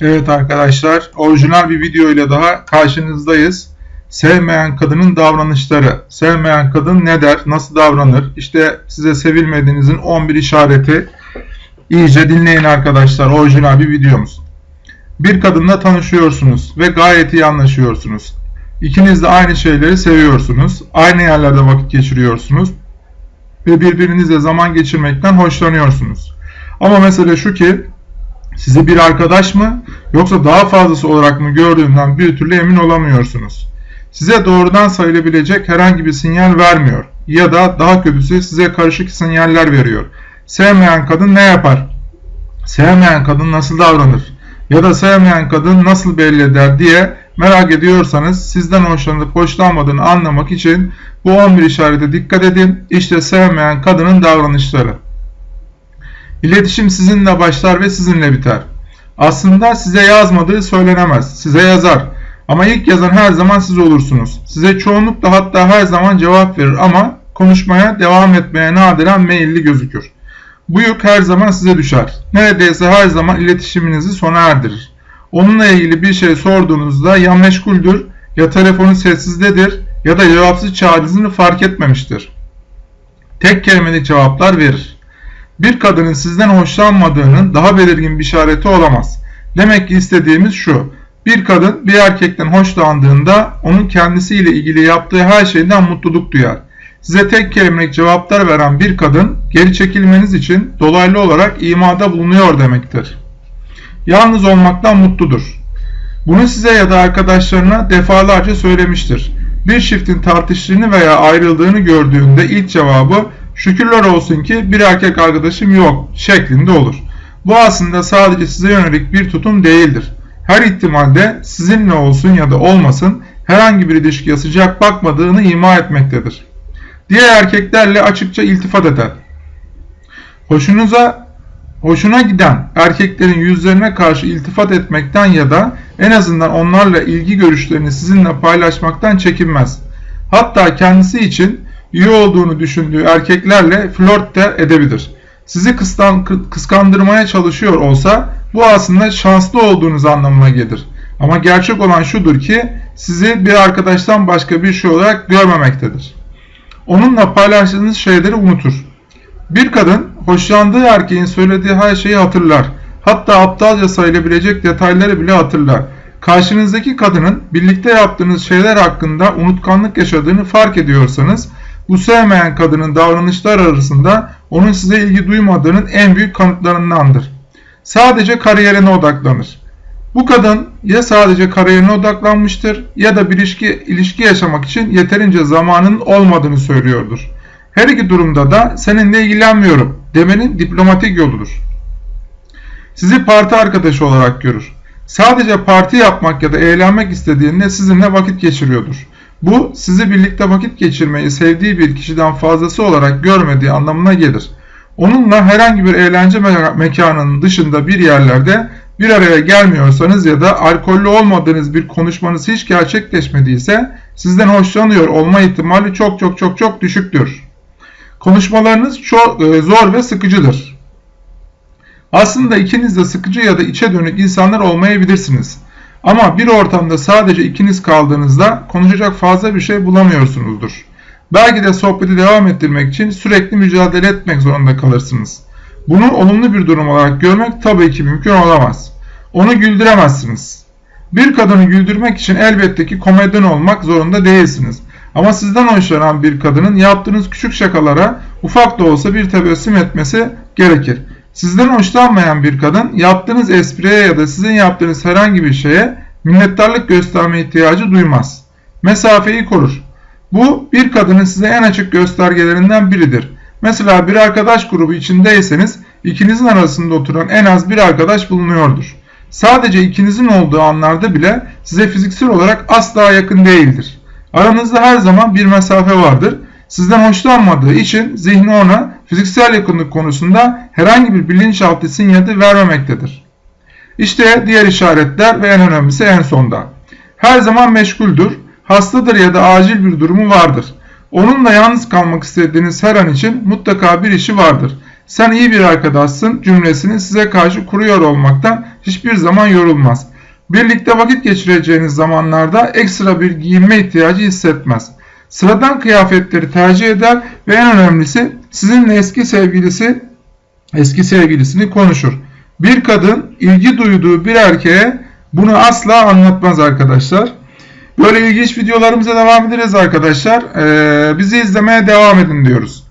Evet arkadaşlar, orijinal bir video ile daha karşınızdayız. Sevmeyen kadının davranışları. Sevmeyen kadın ne der, nasıl davranır? İşte size sevilmediğinizin 11 işareti. İyice dinleyin arkadaşlar, orijinal bir videomuz. Bir kadınla tanışıyorsunuz ve gayet iyi anlaşıyorsunuz. İkiniz de aynı şeyleri seviyorsunuz. Aynı yerlerde vakit geçiriyorsunuz. Ve birbirinizle zaman geçirmekten hoşlanıyorsunuz. Ama mesele şu ki sizi bir arkadaş mı yoksa daha fazlası olarak mı gördüğünden bir türlü emin olamıyorsunuz. Size doğrudan sayılabilecek herhangi bir sinyal vermiyor ya da daha kötüsü size karışık sinyaller veriyor. Sevmeyen kadın ne yapar? Sevmeyen kadın nasıl davranır? Ya da sevmeyen kadın nasıl belli eder diye merak ediyorsanız sizden hoşlanıp hoşlanmadığını anlamak için bu 11 işarete dikkat edin. İşte sevmeyen kadının davranışları. İletişim sizinle başlar ve sizinle biter. Aslında size yazmadığı söylenemez. Size yazar. Ama ilk yazan her zaman siz olursunuz. Size çoğunlukla hatta her zaman cevap verir ama konuşmaya devam etmeye nadiren meyilli gözükür. Bu yük her zaman size düşer. Neredeyse her zaman iletişiminizi sona erdirir. Onunla ilgili bir şey sorduğunuzda ya meşguldür ya telefonu sessizdedir ya da cevapsız çağrısını fark etmemiştir. Tek kelimelik cevaplar verir bir kadının sizden hoşlanmadığının daha belirgin bir işareti olamaz. Demek ki istediğimiz şu. Bir kadın bir erkekten hoşlandığında onun kendisiyle ilgili yaptığı her şeyden mutluluk duyar. Size tek kelimelik cevaplar veren bir kadın geri çekilmeniz için dolaylı olarak imada bulunuyor demektir. Yalnız olmaktan mutludur. Bunu size ya da arkadaşlarına defalarca söylemiştir. Bir çiftin tartıştığını veya ayrıldığını gördüğünde ilk cevabı şükürler olsun ki bir erkek arkadaşım yok şeklinde olur. Bu aslında sadece size yönelik bir tutum değildir. Her ihtimalde sizinle olsun ya da olmasın herhangi bir ilişkiye sıcak bakmadığını ima etmektedir. Diğer erkeklerle açıkça iltifat eder. Hoşunuza hoşuna giden erkeklerin yüzlerine karşı iltifat etmekten ya da en azından onlarla ilgi görüşlerini sizinle paylaşmaktan çekinmez. Hatta kendisi için iyi olduğunu düşündüğü erkeklerle flört de edebilir. Sizi kıskan, kıskandırmaya çalışıyor olsa bu aslında şanslı olduğunuz anlamına gelir. Ama gerçek olan şudur ki sizi bir arkadaştan başka bir şey olarak görmemektedir. Onunla paylaştığınız şeyleri unutur. Bir kadın hoşlandığı erkeğin söylediği her şeyi hatırlar. Hatta aptalca sayılabilecek detayları bile hatırlar. Karşınızdaki kadının birlikte yaptığınız şeyler hakkında unutkanlık yaşadığını fark ediyorsanız bu sevmeyen kadının davranışlar arasında onun size ilgi duymadığının en büyük kanıtlarındandır. Sadece kariyerine odaklanır. Bu kadın ya sadece kariyerine odaklanmıştır ya da bir ilişki, ilişki yaşamak için yeterince zamanın olmadığını söylüyordur. Her iki durumda da seninle ilgilenmiyorum demenin diplomatik yoludur. Sizi parti arkadaşı olarak görür. Sadece parti yapmak ya da eğlenmek istediğinde sizinle vakit geçiriyordur. Bu sizi birlikte vakit geçirmeyi sevdiği bir kişiden fazlası olarak görmediği anlamına gelir. Onunla herhangi bir eğlence me mekanının dışında bir yerlerde bir araya gelmiyorsanız ya da alkollü olmadığınız bir konuşmanız hiç gerçekleşmediyse sizden hoşlanıyor olma ihtimali çok çok çok çok düşüktür. Konuşmalarınız çok e, zor ve sıkıcıdır. Aslında ikiniz de sıkıcı ya da içe dönük insanlar olmayabilirsiniz. Ama bir ortamda sadece ikiniz kaldığınızda konuşacak fazla bir şey bulamıyorsunuzdur. Belki de sohbeti devam ettirmek için sürekli mücadele etmek zorunda kalırsınız. Bunu olumlu bir durum olarak görmek tabii ki mümkün olamaz. Onu güldüremezsiniz. Bir kadını güldürmek için elbette ki komedyen olmak zorunda değilsiniz. Ama sizden hoşlanan bir kadının yaptığınız küçük şakalara ufak da olsa bir tebessüm etmesi gerekir. Sizden hoşlanmayan bir kadın yaptığınız espriye ya da sizin yaptığınız herhangi bir şeye minnettarlık gösterme ihtiyacı duymaz. Mesafeyi korur. Bu bir kadının size en açık göstergelerinden biridir. Mesela bir arkadaş grubu içindeyseniz ikinizin arasında oturan en az bir arkadaş bulunuyordur. Sadece ikinizin olduğu anlarda bile size fiziksel olarak asla yakın değildir. Aranızda her zaman bir mesafe vardır sizden hoşlanmadığı için zihni ona fiziksel yakınlık konusunda herhangi bir bilinçaltı sinyali vermemektedir. İşte diğer işaretler ve en önemlisi en sonda. Her zaman meşguldür, hastadır ya da acil bir durumu vardır. Onunla yalnız kalmak istediğiniz her an için mutlaka bir işi vardır. sen iyi bir arkadaşsın cümlesini size karşı kuruyor olmaktan hiçbir zaman yorulmaz. Birlikte vakit geçireceğiniz zamanlarda ekstra bir giyinme ihtiyacı hissetmez. Sıradan kıyafetleri tercih eder ve en önemlisi sizinle eski sevgilisi eski sevgilisini konuşur. Bir kadın ilgi duyduğu bir erkeğe bunu asla anlatmaz arkadaşlar. Böyle ilginç videolarımıza devam ederiz arkadaşlar. Ee, bizi izlemeye devam edin diyoruz.